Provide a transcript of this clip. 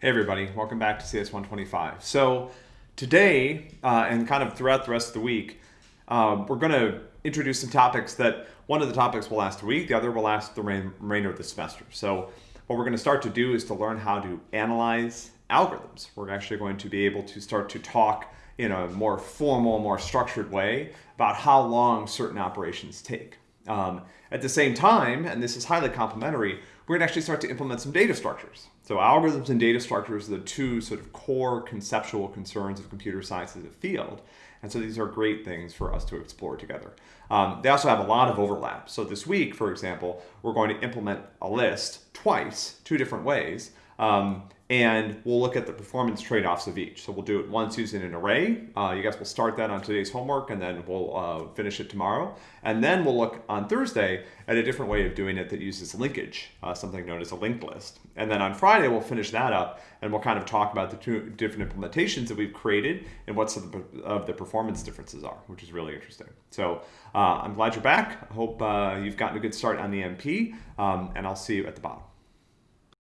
Hey everybody, welcome back to CS125. So today, uh, and kind of throughout the rest of the week, uh, we're going to introduce some topics that one of the topics will last a week, the other will last the remainder of the semester. So what we're going to start to do is to learn how to analyze algorithms. We're actually going to be able to start to talk in a more formal, more structured way about how long certain operations take. Um, at the same time, and this is highly complementary, we're going to actually start to implement some data structures. So algorithms and data structures are the two sort of core conceptual concerns of computer science as a field. And so these are great things for us to explore together. Um, they also have a lot of overlap. So this week, for example, we're going to implement a list twice, two different ways. Um, and we'll look at the performance trade-offs of each. So we'll do it once using an array. Uh, you guys will start that on today's homework and then we'll uh, finish it tomorrow. And then we'll look on Thursday at a different way of doing it that uses linkage, uh, something known as a linked list. And then on Friday, we'll finish that up and we'll kind of talk about the two different implementations that we've created and what some of the performance differences are, which is really interesting. So uh, I'm glad you're back. I hope uh, you've gotten a good start on the MP um, and I'll see you at the bottom.